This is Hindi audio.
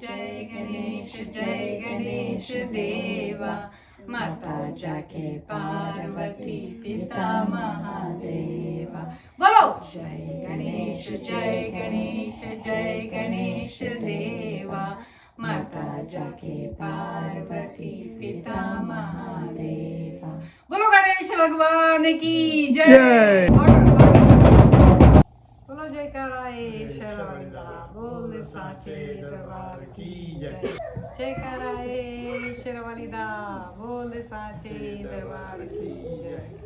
जय गणेश जय गणेश देवा। माता जाके पार्वती पिता महादेवा। बोलो। जय गणेश जय गणेश जय गणेश देवा। माता जाके पार्वती पिता महादेवा। बोलो गणेश भगवान की जय। बोलो जय कराए शरणा बोल साचे दरबार की जय। जय कराए शेरवाली दा बोल साचे दरबार की जय।